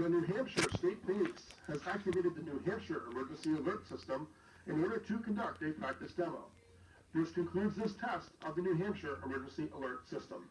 The New Hampshire State Police has activated the New Hampshire Emergency Alert System in order to conduct a practice demo. This concludes this test of the New Hampshire Emergency Alert System.